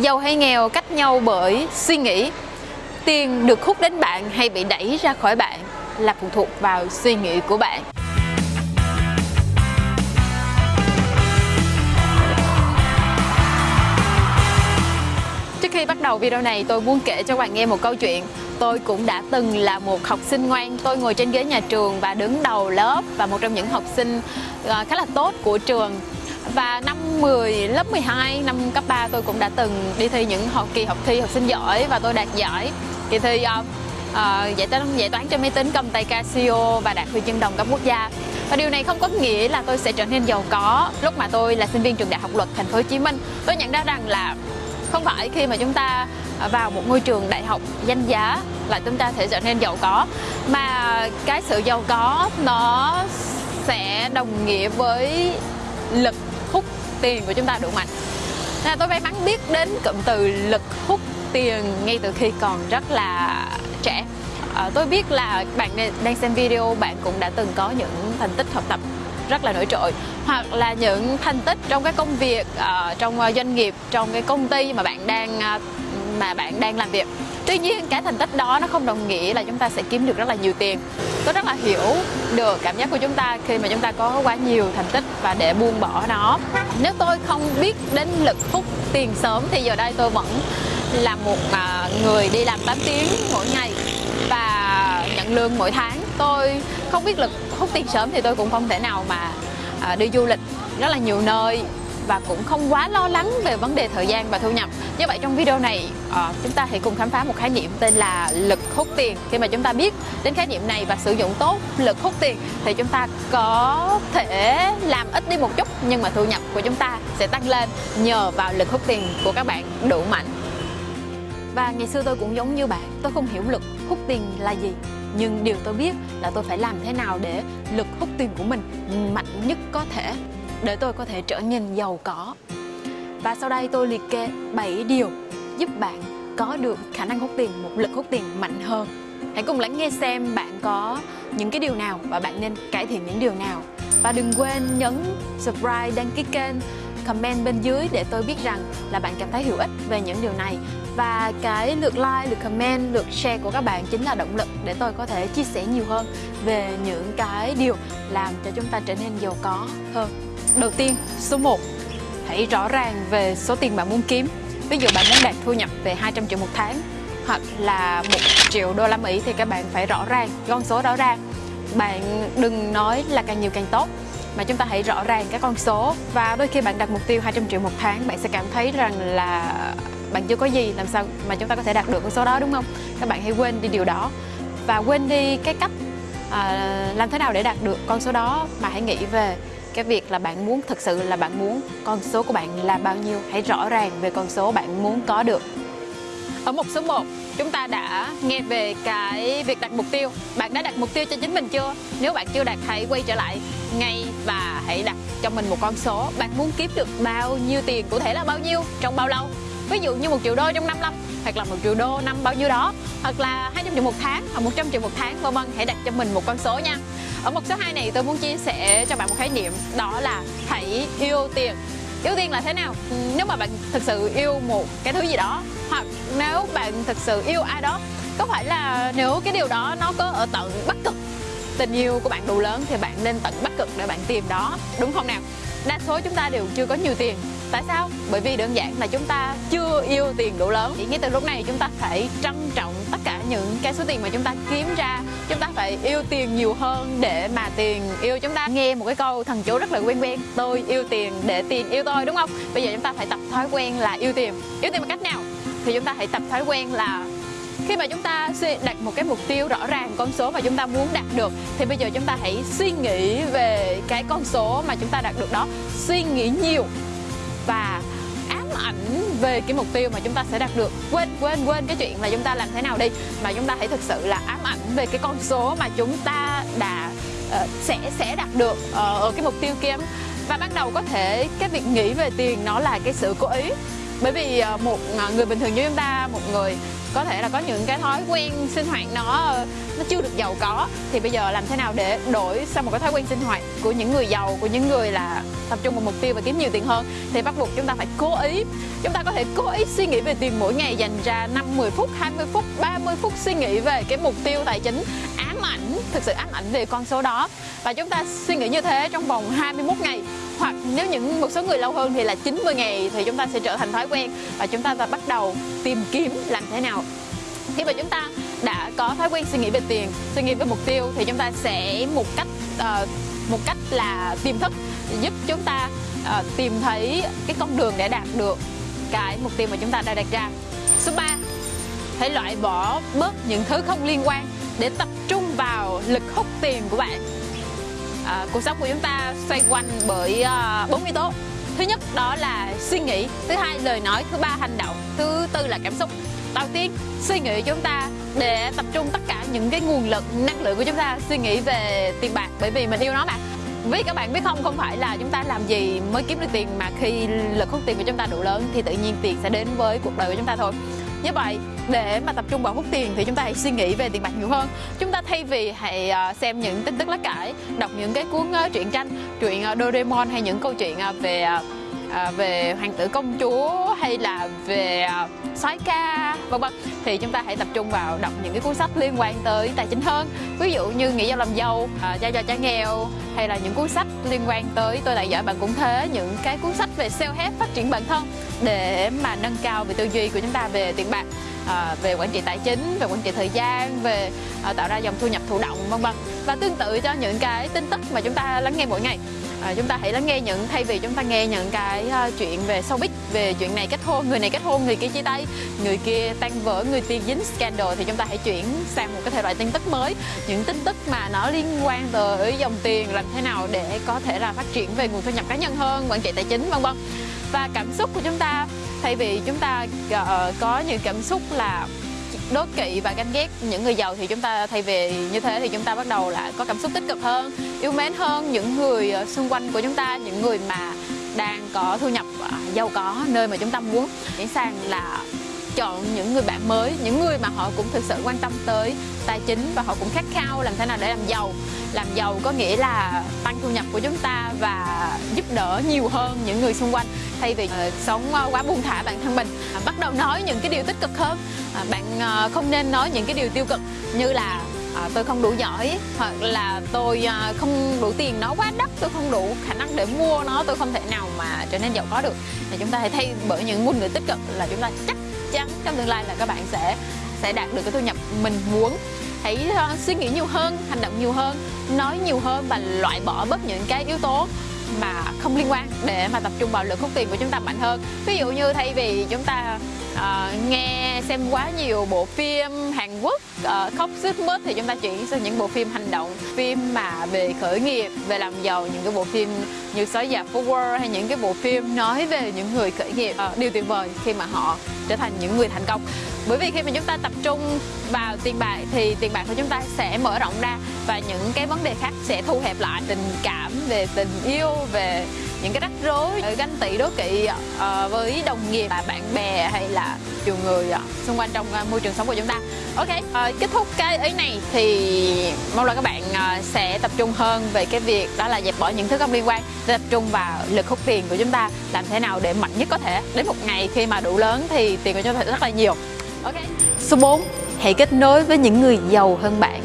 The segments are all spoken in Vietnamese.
Giàu hay nghèo cách nhau bởi suy nghĩ. Tiền được hút đến bạn hay bị đẩy ra khỏi bạn là phụ thuộc vào suy nghĩ của bạn. Trước khi bắt đầu video này, tôi muốn kể cho bạn nghe một câu chuyện. Tôi cũng đã từng là một học sinh ngoan. Tôi ngồi trên ghế nhà trường và đứng đầu lớp Và một trong những học sinh ờ, khá là tốt của trường và năm 10 lớp 12 năm cấp 3 tôi cũng đã từng đi thi những học kỳ học thi học sinh giỏi và tôi đạt giải. Kỳ thi uh, uh, giải toán giải toán cho máy tính cầm tay Casio và đạt huy chương đồng cấp quốc gia. Và điều này không có nghĩa là tôi sẽ trở nên giàu có lúc mà tôi là sinh viên trường đại học luật thành phố Hồ Chí Minh. Tôi nhận ra rằng là không phải khi mà chúng ta vào một ngôi trường đại học danh giá là chúng ta sẽ trở nên giàu có mà cái sự giàu có nó sẽ đồng nghĩa với lực hút tiền của chúng ta đủ mạnh. Nên tôi may mắn biết đến cụm từ lực hút tiền ngay từ khi còn rất là trẻ. À, tôi biết là bạn đang xem video bạn cũng đã từng có những thành tích học tập rất là nổi trội. Hoặc là những thành tích trong cái công việc uh, trong ờ, doanh nghiệp trong cái công ty mà bạn đang uh, mà bạn đang làm việc tuy nhiên, cái thành tích đó nó không đồng nghĩa là chúng ta sẽ kiếm được rất là nhiều tiền. Tôi rất là hiểu được cảm giác của chúng ta khi mà chúng ta có quá nhiều thành tích và để buông bỏ nó. Nếu tôi không biết đến lực hút tiền sớm thì giờ đây tôi vẫn là một à, người đi làm 8 tiếng mỗi ngày và nhận lương mỗi tháng. Tôi không biết lực hút tiền sớm thì tôi cũng không thể nào mà à, đi du lịch rất là nhiều nơi và cũng không quá lo lắng về vấn đề thời gian và thu nhập. Như vậy trong video này uh, chúng ta hãy cùng khám phá một khái niệm tên là lực hút tiền. Khi mà chúng ta biết đến khái niệm này và sử dụng tốt lực hút tiền thì chúng ta có thể làm ít đi một chút nhưng mà thu nhập của chúng ta sẽ tăng lên nhờ vào lực hút tiền của các bạn đủ mạnh. Và ngày xưa tôi cũng giống như bạn, tôi không hiểu lực hút tiền là gì nhưng điều tôi biết là tôi phải làm thế nào để lực hút tiền của mình mạnh nhất có thể để tôi có thể trở nên giàu có. Và sau đây tôi liệt kê 7 điều giúp bạn có được khả năng hút tiền, một lực hút tiền mạnh hơn. Hãy cùng lắng nghe xem bạn có những cái điều nào và bạn nên cải thiện những điều nào. Và đừng quên nhấn subscribe, đăng ký kênh, comment bên dưới để tôi biết rằng là bạn cảm thấy hữu ích về những điều này và cái lượt like, lượt comment, lượt share của các bạn chính là động lực để tôi có thể chia sẻ nhiều hơn về những cái điều làm cho chúng ta trở nên giàu có hơn. Đầu tiên, số 1 Hãy rõ ràng về số tiền bạn muốn kiếm. Ví dụ bạn muốn đạt thu nhập về 200 triệu một tháng Hoặc là 1 triệu đô la Mỹ thì các bạn phải rõ ràng, con số rõ ràng. Bạn đừng nói là càng nhiều càng tốt mà chúng ta hãy rõ ràng các con số. Và đôi khi bạn đặt mục tiêu 200 triệu một tháng bạn sẽ cảm thấy rằng là bạn chưa có gì làm sao mà chúng ta có thể đạt được con số đó đúng không? Các bạn hãy quên đi điều đó. Và quên đi cái cách à, làm thế nào để đạt được con số đó mà hãy nghĩ về cái việc là bạn muốn, thực sự là bạn muốn con số của bạn là bao nhiêu? Hãy rõ ràng về con số bạn muốn có được. Ở mục số 1 chúng ta đã nghe về cái việc đặt mục tiêu. Bạn đã đặt mục tiêu cho chính mình chưa? Nếu bạn chưa đặt, hãy quay trở lại ngay và hãy đặt cho mình một con số. Bạn muốn kiếm được bao nhiêu tiền, cụ thể là bao nhiêu, trong bao lâu? Ví dụ như một triệu đô trong 5 năm, hoặc là một triệu đô năm bao nhiêu đó, hoặc là 200 triệu một tháng, hoặc 100 triệu một tháng, vân vân. Hãy đặt cho mình một con số nha ở mục số 2 này, tôi muốn chia sẻ cho bạn một khái niệm, đó là hãy yêu tiền. Yêu tiền là thế nào? Nếu mà bạn thực sự yêu một cái thứ gì đó, hoặc nếu bạn thực sự yêu ai đó, có phải là nếu cái điều đó nó có ở tận bắc cực, tình yêu của bạn đủ lớn thì bạn nên tận bắc cực để bạn tìm đó, đúng không nào? Đa số chúng ta đều chưa có nhiều tiền. Tại sao? Bởi vì đơn giản là chúng ta chưa yêu tiền đủ lớn. Thì ngay từ lúc này chúng ta phải trân trọng tất cả những cái số tiền mà chúng ta kiếm ra. Chúng ta phải yêu tiền nhiều hơn để mà tiền yêu. Chúng ta nghe một cái câu thần chú rất là quen quen, tôi yêu tiền để tiền yêu tôi đúng không? Bây giờ chúng ta phải tập thói quen là yêu tiền. Yêu tiền bằng cách nào? Thì chúng ta hãy tập thói quen là khi mà chúng ta đặt một cái mục tiêu rõ ràng con số mà chúng ta muốn đạt được thì bây giờ chúng ta hãy suy nghĩ về cái con số mà chúng ta đạt được đó. Suy nghĩ nhiều và ám ảnh về cái mục tiêu mà chúng ta sẽ đạt được. Quên quên quên cái chuyện là chúng ta làm thế nào đi mà chúng ta hãy thực sự là ám ảnh về cái con số mà chúng ta đã uh, sẽ sẽ đạt được uh, ở cái mục tiêu kia. Và ban đầu có thể cái việc nghĩ về tiền nó là cái sự cố ý. Bởi vì uh, một người bình thường như chúng ta một người có thể là có những cái thói quen sinh hoạt nó nó chưa được giàu có. Thì bây giờ làm thế nào để đổi sang một cái thói quen sinh hoạt của những người giàu, của những người là tập trung vào mục tiêu và kiếm nhiều tiền hơn? Thì bắt buộc chúng ta phải cố ý, chúng ta có thể cố ý suy nghĩ về tiền mỗi ngày, dành ra 5 10 phút 20 phút 30 phút suy nghĩ về cái mục tiêu tài chính ám ảnh, thực sự ám ảnh về con số đó. Và chúng ta suy nghĩ như thế trong vòng 21 ngày hoặc nếu những một số người lâu hơn thì là 90 ngày thì chúng ta sẽ trở thành thói quen và chúng ta bắt đầu tìm kiếm làm thế nào. Khi mà chúng ta đã có thói quen suy nghĩ về tiền suy nghĩ về mục tiêu thì chúng ta sẽ một cách uh, một cách là tiềm thức giúp chúng ta uh, tìm thấy cái con đường để đạt được cái mục tiêu mà chúng ta đã đặt ra. Số 3 hãy loại bỏ bớt những thứ không liên quan để tập trung vào lực hút tiền của bạn à, cuộc sống của chúng ta xoay quanh bởi à, bốn yếu tố. Thứ nhất đó là suy nghĩ. Thứ hai lời nói. Thứ ba hành động. Thứ tư là cảm xúc. Đầu tiên suy nghĩ chúng ta để tập trung tất cả những cái nguồn lực năng lượng của chúng ta suy nghĩ về tiền bạc bởi vì mình yêu nó mà. Vì các bạn biết không không phải là chúng ta làm gì mới kiếm được tiền mà khi lực hút tiền của chúng ta đủ lớn thì tự nhiên tiền sẽ đến với cuộc đời của chúng ta thôi như vậy, để mà tập trung vào hút tiền thì chúng ta hãy suy nghĩ về tiền bạc nhiều hơn. Chúng ta thay vì hãy à, xem những tin tức lá cải đọc những cái cuốn truyện tranh, truyện à, Doraemon hay những câu chuyện à, về về hoàng tử công chúa hay là về soái ca vân vân. Thì chúng ta hãy tập trung vào đọc những cái cuốn sách liên quan tới tài chính hơn. Ví dụ như nghĩ giao làm giàu à, giao cho cha nghèo hay là những cuốn sách liên quan tới tôi lại giỏi bạn cũng thế. Những cái cuốn sách về self help phát triển bản thân để mà nâng cao về tư duy của chúng ta về tiền bạc à, về quản trị tài chính về quản trị thời gian về à, tạo ra dòng thu nhập thụ động vân vân. Và tương tự cho những cái tin tức mà chúng ta lắng nghe mỗi ngày à, chúng ta hãy lắng nghe những thay vì chúng ta nghe những cái uh, chuyện về showbiz về chuyện này kết hôn người này kết hôn người kia chia tay người kia tan vỡ người kia dính scandal thì chúng ta hãy chuyển sang một cái thể loại tin tức mới. Những tin tức mà nó liên quan tới dòng tiền làm thế nào để có thể là phát triển về nguồn thu nhập cá nhân hơn quản trị tài chính vân vân. Và cảm xúc của chúng ta thay vì chúng ta uh, có những cảm xúc là đố kỵ và ganh ghét những người giàu thì chúng ta thay vì như thế thì chúng ta bắt đầu là có cảm xúc tích cực hơn, yêu mến hơn những người ờ, xung quanh của chúng ta, những người mà đang có thu nhập ờ, giàu có, nơi mà chúng ta muốn. Chuyển sang là chọn những người bạn mới, những người mà họ cũng thực sự quan tâm tới tài chính và họ cũng khát khao làm thế nào để làm giàu làm giàu có nghĩa là tăng thu nhập của chúng ta và giúp đỡ nhiều hơn những người xung quanh. Thay vì uh, sống uh, quá buông thả bản thân mình uh, bắt đầu nói những cái điều tích cực hơn. Uh, bạn uh, không nên nói những cái điều tiêu cực như là à, tôi không đủ giỏi hoặc là tôi à, không đủ tiền nó quá đắt tôi không đủ khả năng để mua nó tôi không thể nào mà trở nên giàu có được thì chúng ta hãy thay bởi những ngôn ngữ tích cực là chúng ta chắc chắn trong tương lai là các bạn sẽ sẽ đạt được cái thu nhập mình muốn hãy ờ, suy nghĩ nhiều hơn hành động nhiều hơn nói nhiều hơn và loại bỏ bớt những cái yếu tố mà không liên quan để mà tập trung vào lượng hút tiền của chúng ta mạnh hơn. Ví dụ như thay vì chúng ta uh, nghe xem quá nhiều bộ phim Hàn Quốc uh, khóc sướt mướt thì chúng ta chuyển sang những bộ phim hành động phim mà về khởi nghiệp về làm giàu những cái bộ phim như sói già Forward hay những cái bộ phim nói về những người khởi nghiệp. Uh, điều tuyệt vời khi mà họ trở thành những người thành công bởi vì khi mà chúng ta tập trung vào tiền bạc thì tiền bạc của chúng ta sẽ mở rộng ra và những cái vấn đề khác sẽ thu hẹp lại tình cảm về tình yêu về những cái rắc rối ờ, ganh tị đố kỵ uh, với đồng nghiệp à, bạn bè hay là nhiều người uh, xung quanh trong uh, môi trường sống của chúng ta. Ok uh, kết thúc cái ý này thì mong là các bạn uh, sẽ tập trung hơn về cái việc đó là dẹp bỏ những thứ không liên quan tập trung vào lực hút tiền của chúng ta làm thế nào để mạnh nhất có thể. Đến một ngày khi mà đủ lớn thì tiền của chúng ta rất là nhiều. Okay. số 4 hãy kết nối với những người giàu hơn bạn.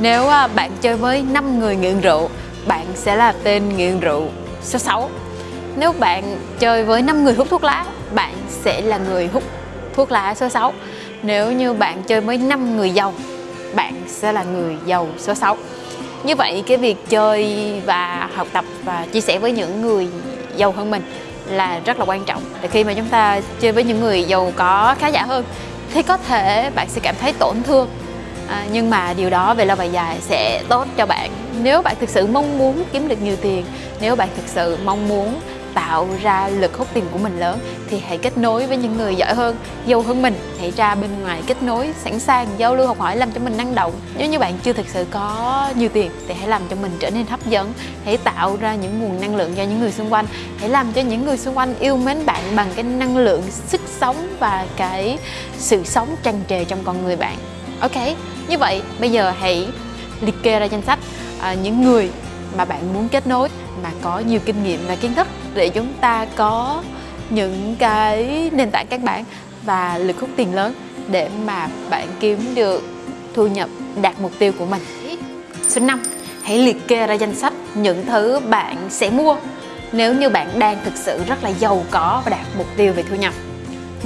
Nếu à, bạn chơi với 5 người nghiện rượu, bạn sẽ là tên nghiện rượu. Số 6 Nếu bạn chơi với 5 người hút thuốc lá, Bạn sẽ là người hút thuốc lá. Số 6 Nếu như bạn chơi với 5 người giàu, Bạn sẽ là người giàu. Số 6 Như vậy cái việc chơi và học tập và chia sẻ với những người giàu hơn mình là rất là quan trọng. Để khi mà chúng ta chơi với những người giàu có khá giả hơn thì có thể bạn sẽ cảm thấy tổn thương à, nhưng mà điều đó về lâu về dài sẽ tốt cho bạn nếu bạn thực sự mong muốn kiếm được nhiều tiền nếu bạn thực sự mong muốn tạo ra lực hút tiền của mình lớn thì hãy kết nối với những người giỏi hơn, giàu hơn mình. Hãy ra bên ngoài kết nối, sẵn sàng giao lưu học hỏi làm cho mình năng động. Nếu như bạn chưa thực sự có nhiều tiền thì hãy làm cho mình trở nên hấp dẫn. Hãy tạo ra những nguồn năng lượng cho những người xung quanh. Hãy làm cho những người xung quanh yêu mến bạn bằng cái năng lượng sức sống và cái sự sống tràn trề trong con người bạn ok như vậy bây giờ hãy liệt kê ra danh sách à, những người mà bạn muốn kết nối mà có nhiều kinh nghiệm và kiến thức để chúng ta có những cái nền tảng các bạn và lực hút tiền lớn để mà bạn kiếm được thu nhập đạt mục tiêu của mình. Số 5. Hãy liệt kê ra danh sách những thứ bạn sẽ mua nếu như bạn đang thực sự rất là giàu có và đạt mục tiêu về thu nhập.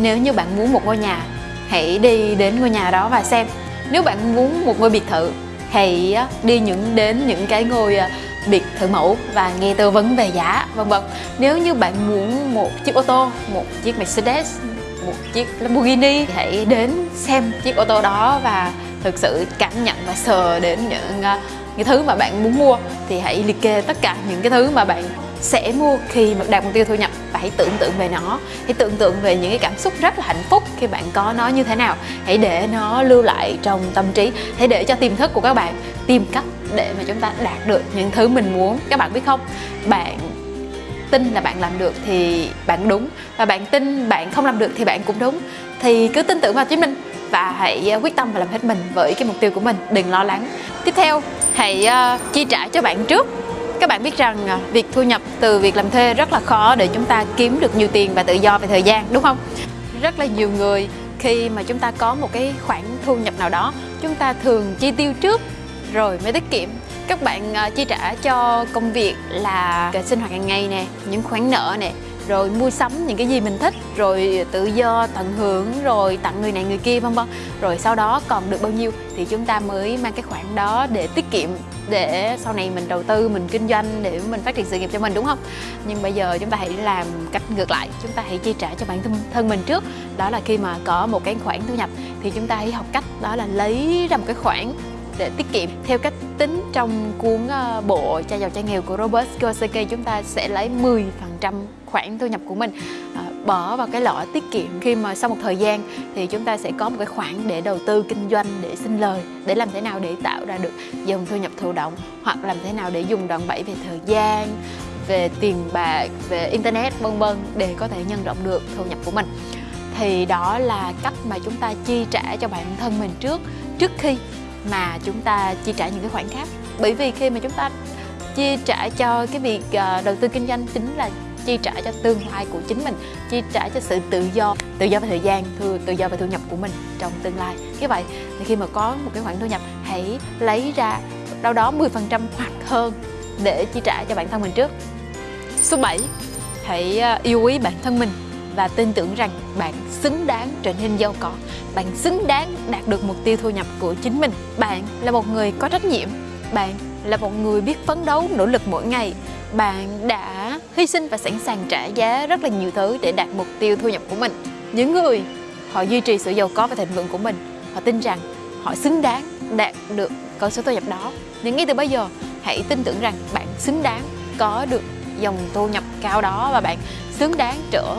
Nếu như bạn muốn một ngôi nhà, hãy đi đến ngôi nhà đó và xem. Nếu bạn muốn một ngôi biệt thự, hãy đi những đến những cái ngôi à, biệt thự mẫu và nghe tư vấn về giá vân vân. Nếu như bạn muốn một chiếc ô tô, một chiếc Mercedes, một chiếc Lamborghini thì hãy đến xem chiếc ô tô đó và thực sự cảm nhận và sờ đến những à, cái thứ mà bạn muốn mua thì hãy liệt kê tất cả những cái thứ mà bạn sẽ mua khi mà đạt mục tiêu thu nhập. Và hãy tưởng tượng về nó. Hãy tưởng tượng về những cái cảm xúc rất là hạnh phúc khi bạn có nó như thế nào. Hãy để nó lưu lại trong tâm trí. Hãy để cho tiềm thức của các bạn tìm cách để mà chúng ta đạt được những thứ mình muốn. Các bạn biết không? Bạn tin là bạn làm được thì bạn đúng. Và bạn tin bạn không làm được thì bạn cũng đúng. Thì cứ tin tưởng vào chính mình và hãy à, quyết tâm và làm hết mình với cái mục tiêu của mình. Đừng lo lắng. Tiếp theo hãy uh, chi trả cho bạn trước các bạn biết rằng à, việc thu nhập từ việc làm thuê rất là khó để chúng ta kiếm được nhiều tiền và tự do về thời gian đúng không? Rất là nhiều người khi mà chúng ta có một cái khoản thu nhập nào đó chúng ta thường chi tiêu trước rồi mới tiết kiệm. Các bạn uh, chi trả cho công việc là sinh hoạt hàng ngày nè những khoản nợ nè rồi mua sắm những cái gì mình thích, rồi tự do, tận hưởng, rồi tặng người này người kia, vân vân. Rồi sau đó còn được bao nhiêu thì chúng ta mới mang cái khoản đó để tiết kiệm, để sau này mình đầu tư, mình kinh doanh để mình phát triển sự nghiệp cho mình, đúng không? Nhưng bây giờ chúng ta hãy làm cách ngược lại, chúng ta hãy chi trả cho bản thân mình trước. Đó là khi mà có một cái khoản thu nhập thì chúng ta hãy học cách, đó là lấy ra một cái khoản để tiết kiệm theo cách tính trong cuốn ờ, bộ cha giàu cha nghèo của Robert Kiyosaki. Chúng ta sẽ lấy 10% khoản thu nhập của mình ờ, bỏ vào cái lọ tiết kiệm. Khi mà sau một thời gian thì chúng ta sẽ có một cái khoản để đầu tư kinh doanh, để sinh lời, để làm thế nào để tạo ra được dòng thu nhập thụ động, hoặc làm thế nào để dùng đòn bẩy về thời gian, về tiền bạc, về internet, vân vân, để có thể nhân rộng được thu nhập của mình. Thì đó là cách mà chúng ta chi trả cho bản thân mình trước trước khi mà chúng ta chi trả những cái khoản khác. Bởi vì khi mà chúng ta chi trả cho cái việc ờ, đầu tư kinh doanh chính là chi trả cho tương lai của chính mình chi trả cho sự tự do tự do về thời gian tự, tự do về thu nhập của mình trong tương lai. Như vậy thì khi mà có một cái khoản thu nhập hãy lấy ra đâu đó 10% hoặc hơn để chi trả cho bản thân mình trước. Số 7 hãy ờ, yêu quý bản thân mình và tin tưởng rằng bạn xứng đáng trở nên giàu có. Bạn xứng đáng đạt được mục tiêu thu nhập của chính mình. Bạn là một người có trách nhiệm. Bạn là một người biết phấn đấu, nỗ lực mỗi ngày. Bạn đã hy sinh và sẵn sàng trả giá rất là nhiều thứ để đạt mục tiêu thu nhập của mình. Những người, họ duy trì sự giàu có và thịnh vượng của mình, họ tin rằng họ xứng đáng đạt được con số thu nhập đó. Nhưng ngay từ bây giờ, hãy tin tưởng rằng bạn xứng đáng có được dòng thu nhập cao đó và bạn xứng đáng trở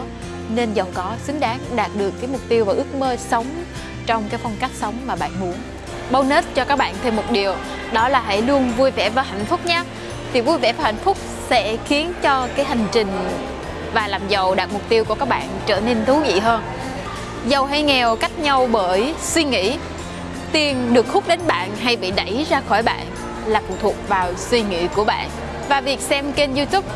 nên giàu có, xứng đáng đạt được cái mục tiêu và ước mơ sống trong cái phong cách sống mà bạn muốn. Bonus cho các bạn thêm một điều, đó là hãy luôn vui vẻ và hạnh phúc nhé. Thì vui vẻ và hạnh phúc sẽ khiến cho cái hành trình và làm giàu đạt mục tiêu của các bạn trở nên thú vị hơn. Giàu hay nghèo cách nhau bởi suy nghĩ. Tiền được hút đến bạn hay bị đẩy ra khỏi bạn là phụ thuộc vào suy nghĩ của bạn. Và việc xem kênh youtube.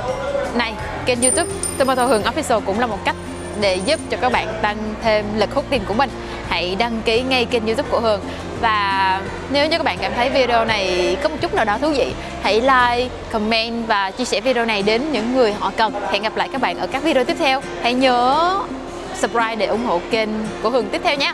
Này, kênh youtube, Tomato Hường Official cũng là một cách để giúp cho các bạn tăng thêm lực hút tiền của mình. Hãy đăng ký ngay kênh youtube của Hường. Và nếu như các bạn cảm thấy video này có một chút nào đó thú vị hãy like, comment và chia sẻ video này đến những người họ cần. Hẹn gặp lại các bạn ở các video tiếp theo. Hãy nhớ subscribe để ủng hộ kênh của Hường tiếp theo nhé.